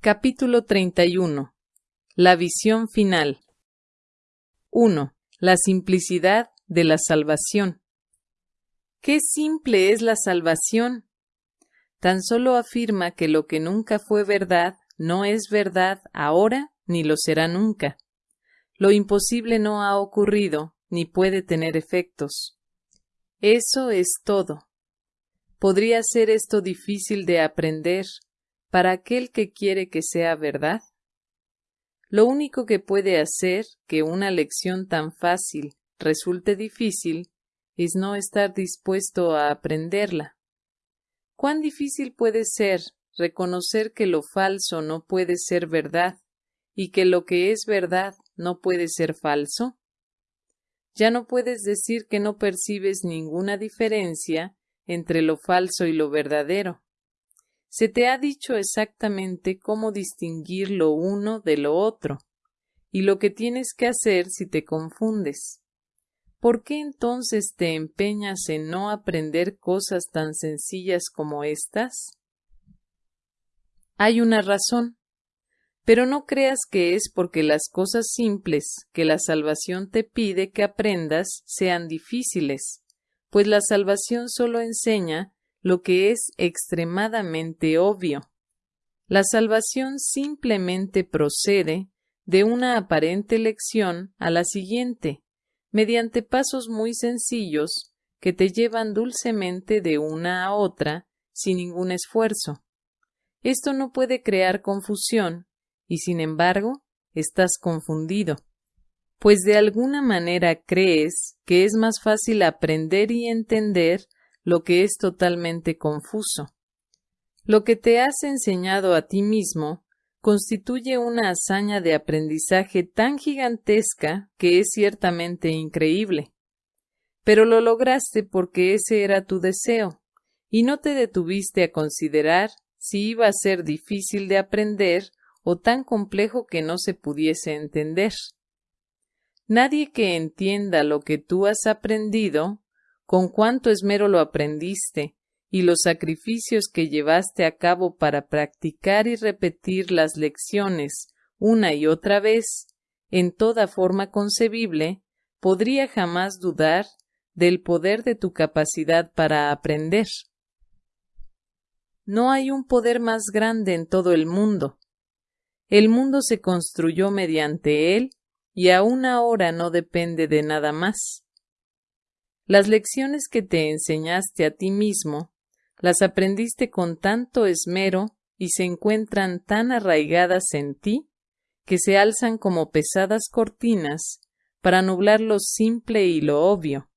Capítulo 31. La visión final. 1. La simplicidad de la salvación. Qué simple es la salvación. Tan solo afirma que lo que nunca fue verdad no es verdad ahora ni lo será nunca. Lo imposible no ha ocurrido ni puede tener efectos. Eso es todo. ¿Podría ser esto difícil de aprender para aquel que quiere que sea verdad? Lo único que puede hacer que una lección tan fácil resulte difícil es no estar dispuesto a aprenderla. ¿Cuán difícil puede ser reconocer que lo falso no puede ser verdad y que lo que es verdad no puede ser falso? Ya no puedes decir que no percibes ninguna diferencia entre lo falso y lo verdadero. Se te ha dicho exactamente cómo distinguir lo uno de lo otro, y lo que tienes que hacer si te confundes. ¿Por qué entonces te empeñas en no aprender cosas tan sencillas como estas? Hay una razón, pero no creas que es porque las cosas simples que la salvación te pide que aprendas sean difíciles, pues la salvación solo enseña lo que es extremadamente obvio. La salvación simplemente procede de una aparente lección a la siguiente, mediante pasos muy sencillos que te llevan dulcemente de una a otra sin ningún esfuerzo. Esto no puede crear confusión, y sin embargo estás confundido, pues de alguna manera crees que es más fácil aprender y entender lo que es totalmente confuso. Lo que te has enseñado a ti mismo constituye una hazaña de aprendizaje tan gigantesca que es ciertamente increíble. Pero lo lograste porque ese era tu deseo, y no te detuviste a considerar si iba a ser difícil de aprender o tan complejo que no se pudiese entender. Nadie que entienda lo que tú has aprendido con cuánto esmero lo aprendiste y los sacrificios que llevaste a cabo para practicar y repetir las lecciones una y otra vez, en toda forma concebible, podría jamás dudar del poder de tu capacidad para aprender. No hay un poder más grande en todo el mundo. El mundo se construyó mediante él y aún ahora no depende de nada más. Las lecciones que te enseñaste a ti mismo, las aprendiste con tanto esmero y se encuentran tan arraigadas en ti, que se alzan como pesadas cortinas para nublar lo simple y lo obvio.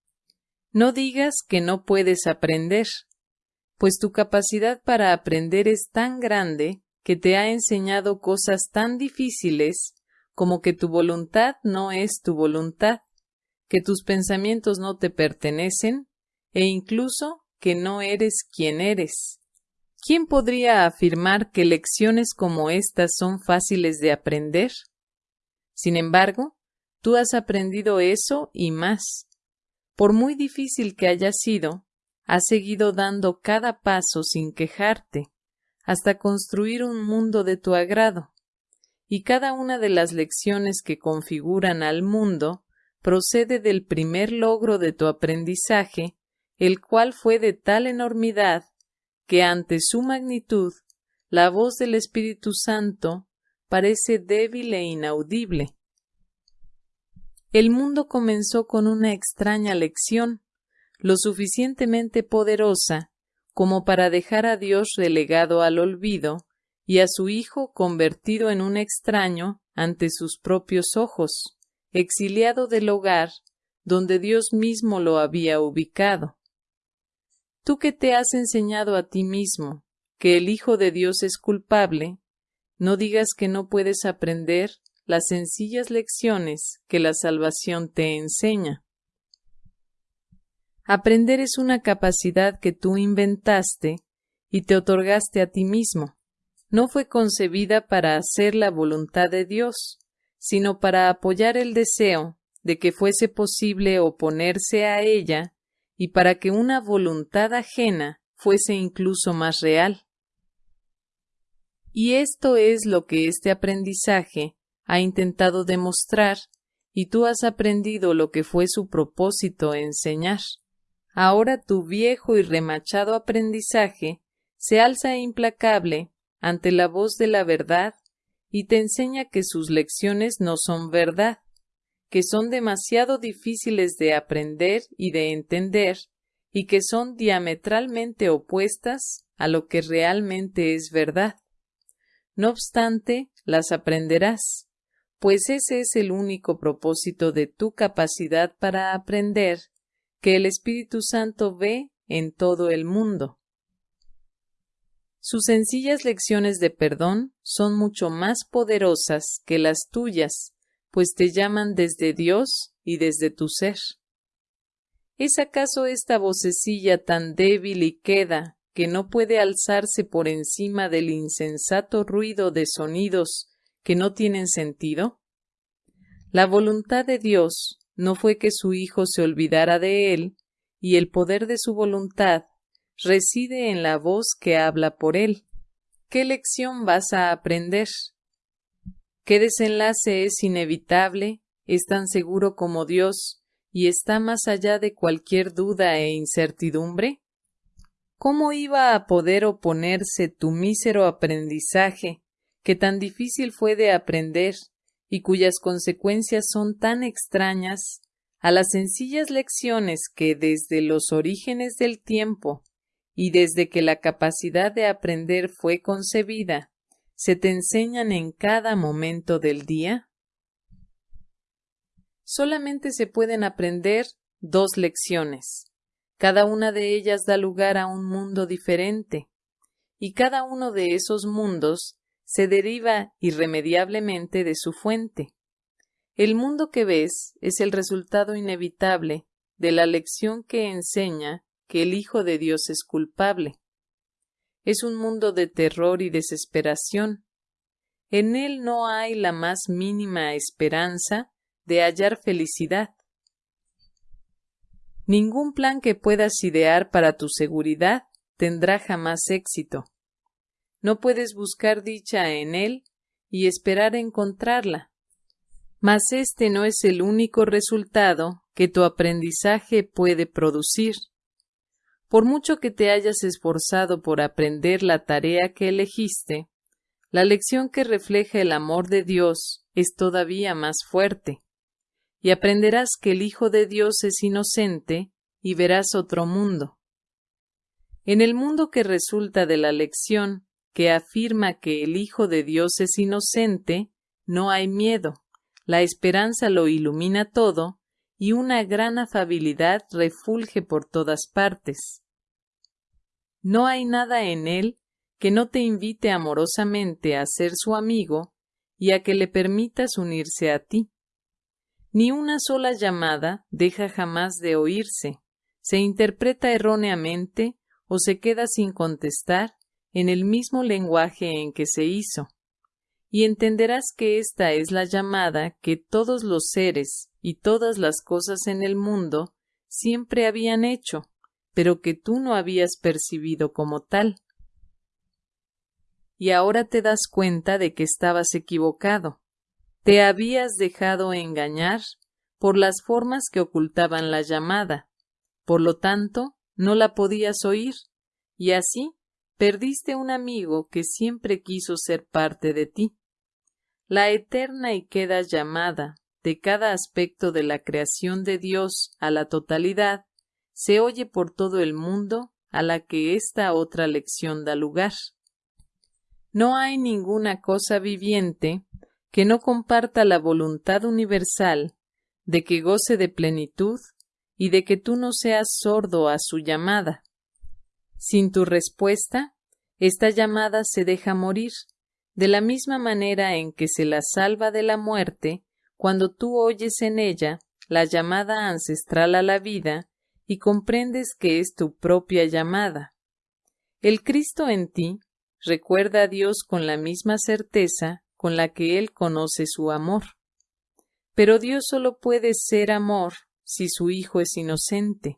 No digas que no puedes aprender, pues tu capacidad para aprender es tan grande que te ha enseñado cosas tan difíciles como que tu voluntad no es tu voluntad que tus pensamientos no te pertenecen e incluso que no eres quien eres. ¿Quién podría afirmar que lecciones como estas son fáciles de aprender? Sin embargo, tú has aprendido eso y más. Por muy difícil que haya sido, has seguido dando cada paso sin quejarte, hasta construir un mundo de tu agrado. Y cada una de las lecciones que configuran al mundo procede del primer logro de tu aprendizaje, el cual fue de tal enormidad que ante su magnitud la voz del Espíritu Santo parece débil e inaudible. El mundo comenzó con una extraña lección, lo suficientemente poderosa como para dejar a Dios relegado al olvido y a su Hijo convertido en un extraño ante sus propios ojos exiliado del hogar donde Dios mismo lo había ubicado. Tú que te has enseñado a ti mismo que el Hijo de Dios es culpable, no digas que no puedes aprender las sencillas lecciones que la salvación te enseña. Aprender es una capacidad que tú inventaste y te otorgaste a ti mismo. No fue concebida para hacer la voluntad de Dios, sino para apoyar el deseo de que fuese posible oponerse a ella y para que una voluntad ajena fuese incluso más real. Y esto es lo que este aprendizaje ha intentado demostrar, y tú has aprendido lo que fue su propósito enseñar. Ahora tu viejo y remachado aprendizaje se alza implacable ante la voz de la verdad y te enseña que sus lecciones no son verdad, que son demasiado difíciles de aprender y de entender, y que son diametralmente opuestas a lo que realmente es verdad. No obstante, las aprenderás, pues ese es el único propósito de tu capacidad para aprender que el Espíritu Santo ve en todo el mundo. Sus sencillas lecciones de perdón son mucho más poderosas que las tuyas, pues te llaman desde Dios y desde tu ser. ¿Es acaso esta vocecilla tan débil y queda que no puede alzarse por encima del insensato ruido de sonidos que no tienen sentido? La voluntad de Dios no fue que su Hijo se olvidara de él, y el poder de su voluntad reside en la voz que habla por él. ¿Qué lección vas a aprender? ¿Qué desenlace es inevitable, es tan seguro como Dios y está más allá de cualquier duda e incertidumbre? ¿Cómo iba a poder oponerse tu mísero aprendizaje, que tan difícil fue de aprender y cuyas consecuencias son tan extrañas, a las sencillas lecciones que desde los orígenes del tiempo y desde que la capacidad de aprender fue concebida, se te enseñan en cada momento del día? Solamente se pueden aprender dos lecciones. Cada una de ellas da lugar a un mundo diferente, y cada uno de esos mundos se deriva irremediablemente de su fuente. El mundo que ves es el resultado inevitable de la lección que enseña que el Hijo de Dios es culpable. Es un mundo de terror y desesperación. En él no hay la más mínima esperanza de hallar felicidad. Ningún plan que puedas idear para tu seguridad tendrá jamás éxito. No puedes buscar dicha en él y esperar encontrarla. Mas este no es el único resultado que tu aprendizaje puede producir. Por mucho que te hayas esforzado por aprender la tarea que elegiste, la lección que refleja el amor de Dios es todavía más fuerte, y aprenderás que el Hijo de Dios es inocente y verás otro mundo. En el mundo que resulta de la lección que afirma que el Hijo de Dios es inocente, no hay miedo, la esperanza lo ilumina todo y una gran afabilidad refulge por todas partes. No hay nada en él que no te invite amorosamente a ser su amigo y a que le permitas unirse a ti. Ni una sola llamada deja jamás de oírse, se interpreta erróneamente o se queda sin contestar en el mismo lenguaje en que se hizo. Y entenderás que esta es la llamada que todos los seres y todas las cosas en el mundo siempre habían hecho, pero que tú no habías percibido como tal. Y ahora te das cuenta de que estabas equivocado. Te habías dejado engañar por las formas que ocultaban la llamada. Por lo tanto, no la podías oír, y así perdiste un amigo que siempre quiso ser parte de ti. La eterna y queda llamada de cada aspecto de la creación de Dios a la totalidad se oye por todo el mundo a la que esta otra lección da lugar. No hay ninguna cosa viviente que no comparta la voluntad universal de que goce de plenitud y de que tú no seas sordo a su llamada. Sin tu respuesta, esta llamada se deja morir, de la misma manera en que se la salva de la muerte cuando tú oyes en ella la llamada ancestral a la vida y comprendes que es tu propia llamada. El Cristo en ti recuerda a Dios con la misma certeza con la que Él conoce su amor. Pero Dios solo puede ser amor si su Hijo es inocente,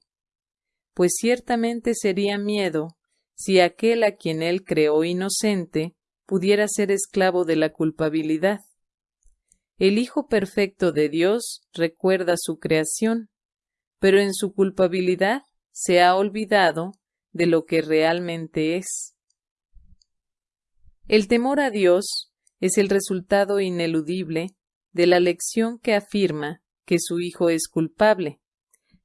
pues ciertamente sería miedo si aquel a quien Él creó inocente pudiera ser esclavo de la culpabilidad. El Hijo perfecto de Dios recuerda su creación, pero en su culpabilidad se ha olvidado de lo que realmente es. El temor a Dios es el resultado ineludible de la lección que afirma que su Hijo es culpable,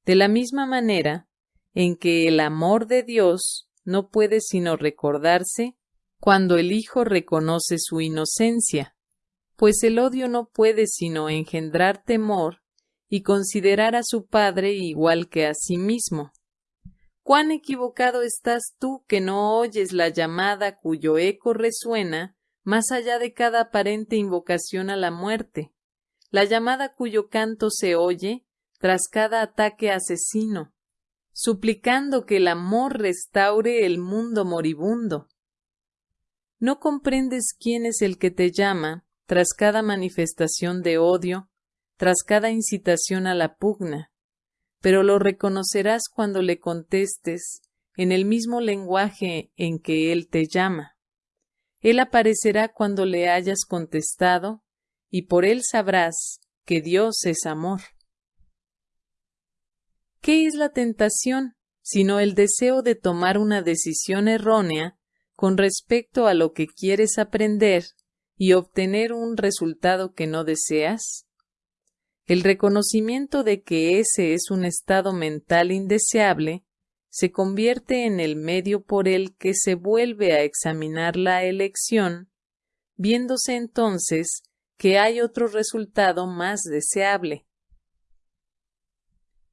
de la misma manera en que el amor de Dios no puede sino recordarse cuando el Hijo reconoce su inocencia, pues el odio no puede sino engendrar temor y considerar a su Padre igual que a sí mismo. Cuán equivocado estás tú que no oyes la llamada cuyo eco resuena más allá de cada aparente invocación a la muerte, la llamada cuyo canto se oye tras cada ataque asesino, suplicando que el amor restaure el mundo moribundo. ¿No comprendes quién es el que te llama tras cada manifestación de odio, tras cada incitación a la pugna? Pero lo reconocerás cuando le contestes en el mismo lenguaje en que él te llama. Él aparecerá cuando le hayas contestado, y por él sabrás que Dios es amor. ¿Qué es la tentación sino el deseo de tomar una decisión errónea con respecto a lo que quieres aprender y obtener un resultado que no deseas? El reconocimiento de que ese es un estado mental indeseable se convierte en el medio por el que se vuelve a examinar la elección, viéndose entonces que hay otro resultado más deseable.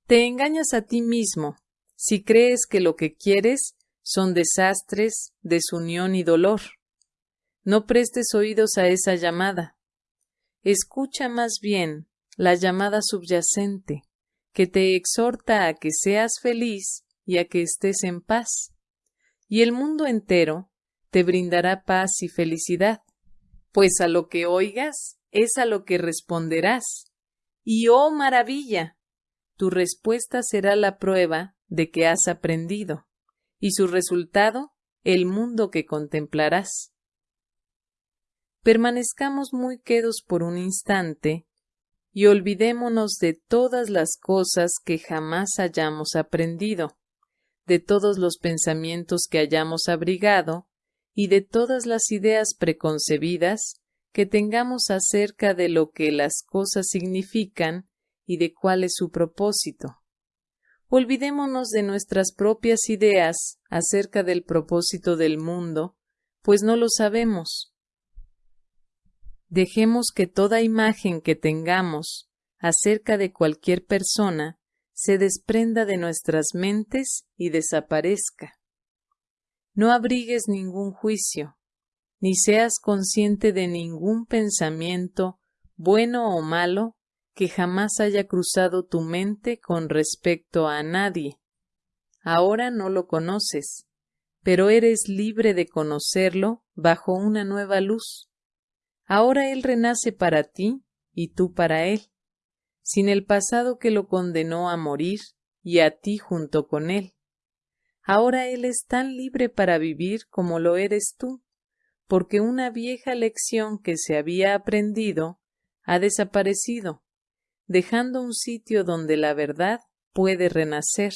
Te engañas a ti mismo si crees que lo que quieres son desastres, desunión y dolor. No prestes oídos a esa llamada. Escucha más bien la llamada subyacente, que te exhorta a que seas feliz y a que estés en paz. Y el mundo entero te brindará paz y felicidad, pues a lo que oigas es a lo que responderás. Y oh maravilla, tu respuesta será la prueba de que has aprendido, y su resultado el mundo que contemplarás. Permanezcamos muy quedos por un instante y olvidémonos de todas las cosas que jamás hayamos aprendido, de todos los pensamientos que hayamos abrigado y de todas las ideas preconcebidas que tengamos acerca de lo que las cosas significan y de cuál es su propósito. Olvidémonos de nuestras propias ideas acerca del propósito del mundo, pues no lo sabemos. Dejemos que toda imagen que tengamos acerca de cualquier persona se desprenda de nuestras mentes y desaparezca. No abrigues ningún juicio, ni seas consciente de ningún pensamiento, bueno o malo, que jamás haya cruzado tu mente con respecto a nadie. Ahora no lo conoces, pero eres libre de conocerlo bajo una nueva luz. Ahora Él renace para ti y tú para Él sin el pasado que lo condenó a morir y a ti junto con él. Ahora él es tan libre para vivir como lo eres tú, porque una vieja lección que se había aprendido ha desaparecido, dejando un sitio donde la verdad puede renacer.